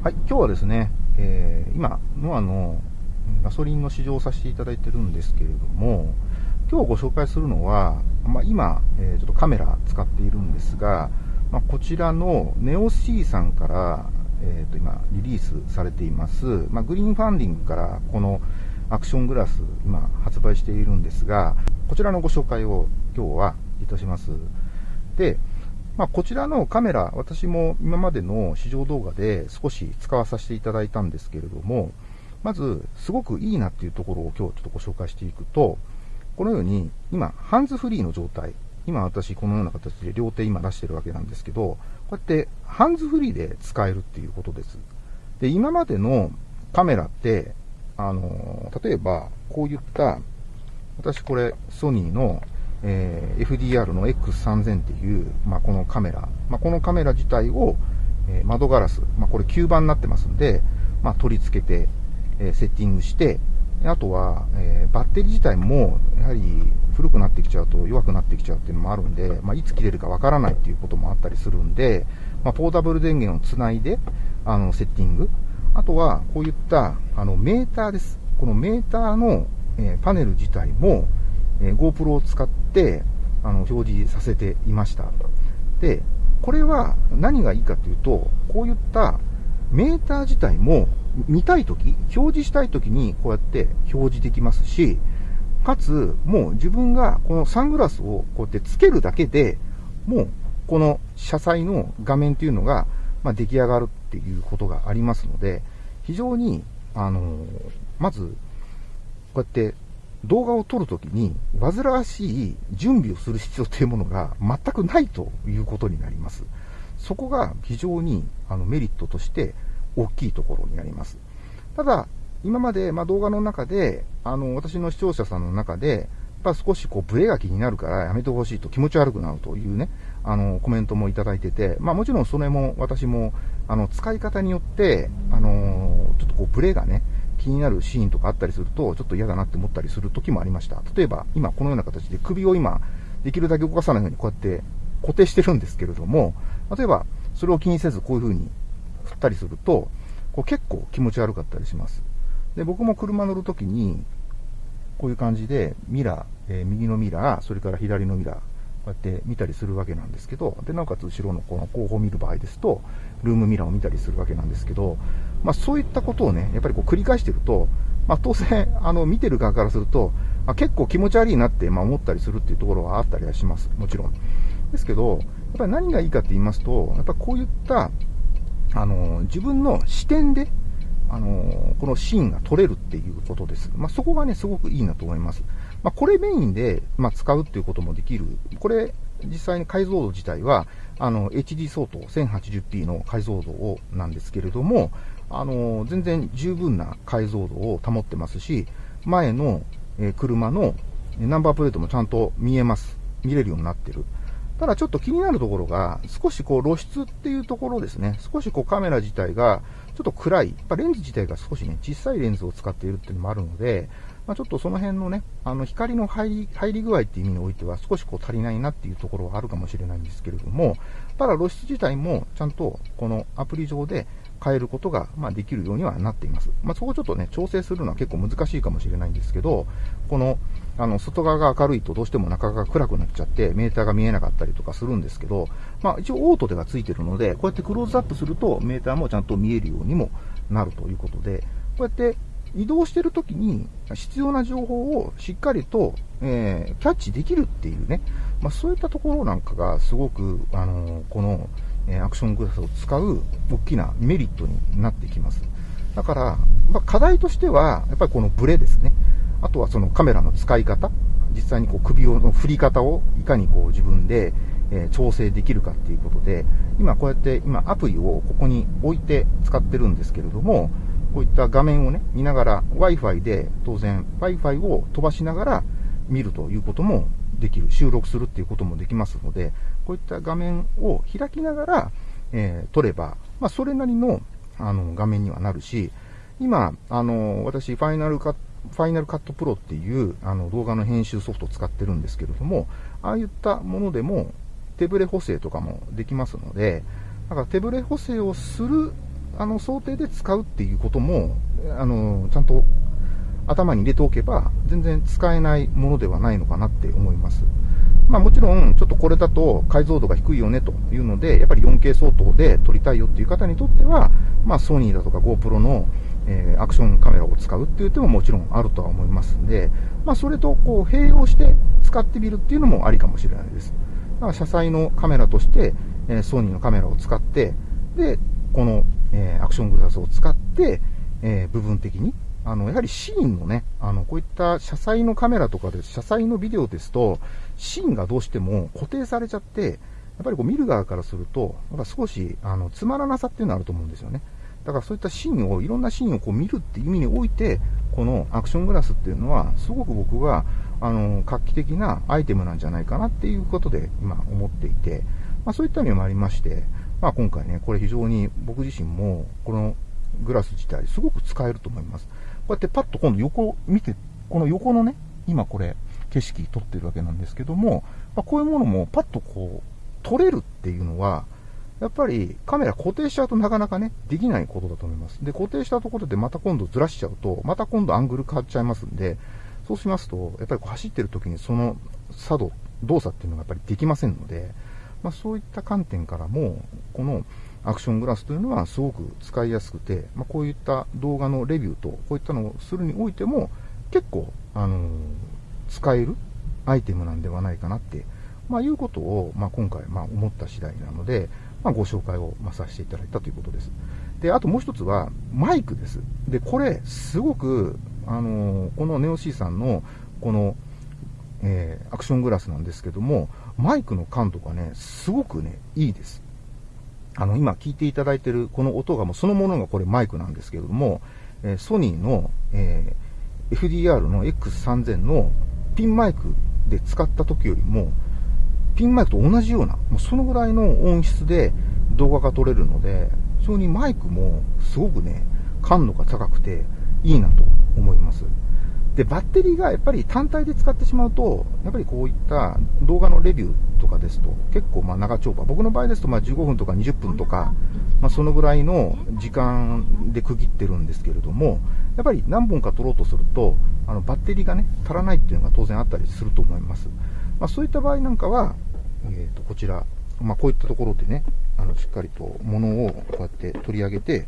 はい、今日はですね、えー、今、ノアのガソリンの試乗をさせていただいてるんですけれども、今日ご紹介するのは、まあ、今、えー、ちょっとカメラ使っているんですが、まあ、こちらのネオ C さんから、えー、と今、リリースされています、まあ、グリーンファンディングからこのアクショングラス、今発売しているんですが、こちらのご紹介を今日はいたします。で、まあ、こちらのカメラ、私も今までの試乗動画で少し使わさせていただいたんですけれども、まず、すごくいいなっていうところを今日ちょっとご紹介していくと、このように、今、ハンズフリーの状態。今私このような形で両手今出してるわけなんですけど、こうやってハンズフリーで使えるっていうことです。で、今までのカメラって、あの、例えば、こういった、私これ、ソニーのえー、FDR の X3000 っていう、まあ、このカメラ、まあ、このカメラ自体を、えー、窓ガラス、まあ、これ吸盤になってますんで、まあ、取り付けて、えー、セッティングして、あとは、えー、バッテリー自体も、やはり古くなってきちゃうと弱くなってきちゃうっていうのもあるんで、まあ、いつ切れるかわからないっていうこともあったりするんで、まあ、ポータブル電源をつないで、あの、セッティング。あとは、こういった、あの、メーターです。このメーターの、えー、パネル自体も、えー、GoPro を使って、あの、表示させていました。で、これは何がいいかというと、こういったメーター自体も見たいとき、表示したいときにこうやって表示できますし、かつ、もう自分がこのサングラスをこうやってつけるだけで、もうこの車載の画面というのが、ま、出来上がるっていうことがありますので、非常に、あの、まず、こうやって動画を撮るときに、煩わしい準備をする必要というものが全くないということになります。そこが非常にあのメリットとして大きいところになります。ただ、今まで、ま動画の中で、あの、私の視聴者さんの中で、やっぱ少しこうブレが気になるからやめてほしいと気持ち悪くなるというね、あの、コメントもいただいてて、まあもちろんそれも私も、あの、使い方によって、あの、ちょっとこうブレがね、気になるシーンとかあったりすると、ちょっと嫌だなって思ったりする時もありました。例えば、今このような形で首を今、できるだけ動かさないようにこうやって固定してるんですけれども、例えば、それを気にせずこういう風に振ったりすると、こう結構気持ち悪かったりします。で、僕も車乗るときに、こういう感じで、ミラー、えー、右のミラー、それから左のミラー、こうやって見たりするわけなんですけど、で、なおかつ後ろのこの後方見る場合ですと、ルームミラーを見たりするわけなんですけど、まあそういったことをね、やっぱりこう繰り返していると、まあ当然、あの、見てる側からすると、まあ結構気持ち悪いなって、まあ思ったりするっていうところはあったりはします。もちろん。ですけど、やっぱり何がいいかって言いますと、やっぱこういった、あの、自分の視点で、あの、このシーンが撮れるっていうことです。まあ、そこがね、すごくいいなと思います。まあ、これメインで、まあ、使うっていうこともできる。これ、実際に解像度自体は、あの、HD 相当 1080p の解像度をなんですけれども、あの、全然十分な解像度を保ってますし、前の、え車のナンバープレートもちゃんと見えます。見れるようになってる。ただちょっと気になるところが、少しこう露出っていうところですね。少しこうカメラ自体がちょっと暗い。やっぱレンズ自体が少しね、小さいレンズを使っているっていうのもあるので、まあ、ちょっとその辺のね、あの光の入り、入り具合っていう意味においては少しこう足りないなっていうところはあるかもしれないんですけれども、ただ露出自体もちゃんとこのアプリ上で変えることが、まできるようにはなっています。まあ、そこをちょっとね、調整するのは結構難しいかもしれないんですけど、この、あの、外側が明るいとどうしても中側が暗くなっちゃって、メーターが見えなかったりとかするんですけど、まあ、一応オートではついてるので、こうやってクローズアップすると、メーターもちゃんと見えるようにもなるということで、こうやって移動してるときに必要な情報をしっかりと、えー、キャッチできるっていうね、まあ、そういったところなんかがすごく、あのー、この、えアクショングラスを使う大きなメリットになってきます。だから、まあ、課題としては、やっぱりこのブレですね。あとはそのカメラの使い方。実際にこう首をの振り方をいかにこう自分で、え調整できるかっていうことで、今こうやって今アプリをここに置いて使ってるんですけれども、こういった画面をね、見ながら Wi-Fi で当然 Wi-Fi を飛ばしながら見るということもできる。収録するっていうこともできますので、こういった画面を開きながら、えー、撮れば、まあ、それなりのあの画面にはなるし、今、あの、私、ファイナルカットファイナルカットプロっていうあの動画の編集ソフトを使ってるんですけれども、ああいったものでも手ブレ補正とかもできますので、だから手ブレ補正をするあの想定で使うっていうことも、あの、ちゃんと頭に入れておけば、全然使えないものではないのかなって思います。まあもちろん、ちょっとこれだと解像度が低いよねというので、やっぱり 4K 相当で撮りたいよっていう方にとっては、まあソニーだとか GoPro の、えー、アクションカメラを使うっていう手ももちろんあるとは思いますんで、まあそれとこう併用して使ってみるっていうのもありかもしれないです。だから車載のカメラとして、えー、ソニーのカメラを使って、で、この、えー、アクショングラスを使って、え部分的にあの、やはりシーンのね、あの、こういった車載のカメラとかで、車載のビデオですと、シーンがどうしても固定されちゃって、やっぱりこう見る側からすると、やっぱ少し、あの、つまらなさっていうのがあると思うんですよね。だからそういったシーンを、いろんなシーンをこう見るっていう意味において、このアクショングラスっていうのは、すごく僕は、あの、画期的なアイテムなんじゃないかなっていうことで、今思っていて、まあそういった意味もありまして、まあ今回ね、これ非常に僕自身も、このグラス自体、すごく使えると思います。こうやってパッと今度横見て、この横のね、今これ、景色撮ってるわけなんですけども、まあ、こういうものもパッとこう、撮れるっていうのは、やっぱりカメラ固定しちゃうとなかなかね、できないことだと思います。で、固定したところでまた今度ずらしちゃうと、また今度アングル変わっちゃいますんで、そうしますと、やっぱりこう走ってる時にその作動、動作っていうのがやっぱりできませんので、まあ、そういった観点からも、このアクショングラスというのはすごく使いやすくて、まあ、こういった動画のレビューと、こういったのをするにおいても、結構、あのー、使えるアイテムなんではないかなって、まあ、いうことを、まあ、今回、まあ、思った次第なので、まあ、ご紹介を、まあ、させていただいたということです。で、あともう一つは、マイクです。で、これ、すごく、あのー、このネオ C さんの、この、えー、アクショングラスなんですけども、マイクの感度がね、すごくね、いいです。あの、今聞いていただいてるこの音がもうそのものがこれマイクなんですけれども、えー、ソニーの、えー、FDR の X3000 のピンマイクで使った時よりも、ピンマイクと同じような、もうそのぐらいの音質で動画が撮れるので、非常にマイクもすごくね、感度が高くていいなと思います。で、バッテリーがやっぱり単体で使ってしまうと、やっぱりこういった動画のレビューとかですと、結構ま長丁場、僕の場合ですとま15分とか20分とか、まあ、そのぐらいの時間で区切ってるんですけれども、やっぱり何本か撮ろうとすると、あのバッテリーがね、足らないっていうのが当然あったりすると思います。まあ、そういった場合なんかは、え、ー、と、こちら、まあ、こういったところでね、あの、しっかりと物をこうやって取り上げて、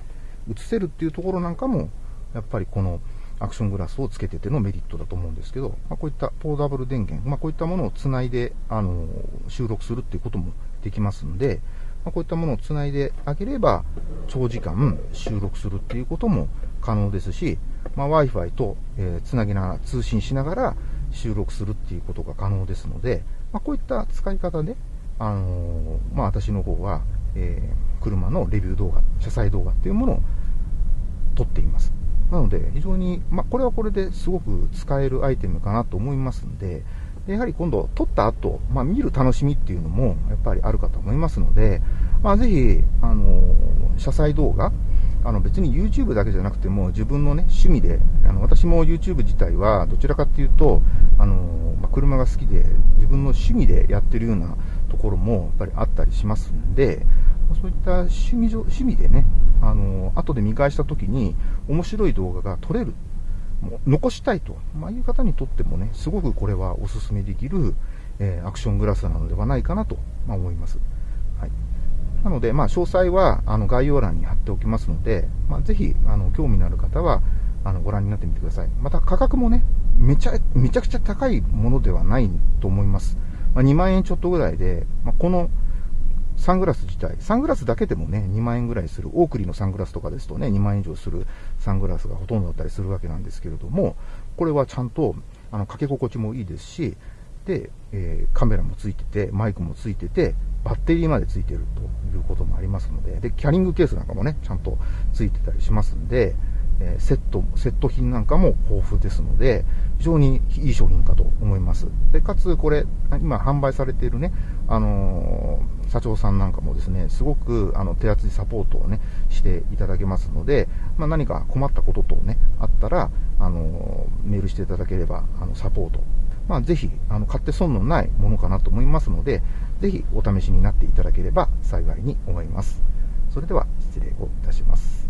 映せるっていうところなんかも、やっぱりこの、アクショングラスをつけててのメリットだと思うんですけど、まあ、こういったポーダブル電源、まあ、こういったものをつないで、あの、収録するっていうこともできますんで、まあ、こういったものをつないであげれば、長時間収録するっていうことも可能ですし、まあ、Wi-Fi と、えー、つなぎながら、通信しながら収録するっていうことが可能ですので、まあ、こういった使い方で、あのー、まあ、私の方は、えー、車のレビュー動画、車載動画っていうものを撮っています。なので、非常に、まあ、これはこれですごく使えるアイテムかなと思いますんで、やはり今度、撮った後、まあ、見る楽しみっていうのも、やっぱりあるかと思いますので、まあ、ぜひ、あの、車載動画、あの、別に YouTube だけじゃなくても、自分のね、趣味で、あの、私も YouTube 自体は、どちらかっていうと、あの、まあ、車が好きで、自分の趣味でやってるようなところも、やっぱりあったりしますんで、そういった趣味趣味でね、あの、後で見返した時に面白い動画が撮れる、もう残したいと、まあ、いう方にとってもね、すごくこれはお勧めできる、えー、アクショングラスなのではないかなと、まあ、思います。はい。なので、まあ、詳細は、あの、概要欄に貼っておきますので、まあ、ぜひ、あの、興味のある方は、あの、ご覧になってみてください。また、価格もね、めちゃ、めちゃくちゃ高いものではないと思います。まあ、2万円ちょっとぐらいで、まあ、この、サングラス自体、サングラスだけでもね、2万円ぐらいする、オークリーのサングラスとかですとね、2万円以上するサングラスがほとんどだったりするわけなんですけれども、これはちゃんと、あの、かけ心地もいいですし、で、えー、カメラもついてて、マイクもついてて、バッテリーまでついてるということもありますので、で、キャリングケースなんかもね、ちゃんとついてたりしますんで、えセット、セット品なんかも豊富ですので、非常にいい商品かと思います。で、かつこれ、今販売されているね、あのー、社長さんなんかもですね、すごくあの手厚いサポートをね、していただけますので、まあ、何か困ったこととね、あったら、あのー、メールしていただければ、あの、サポート。まあ、ぜひ、あの、買って損のないものかなと思いますので、ぜひお試しになっていただければ幸いに思います。それでは、失礼をいたします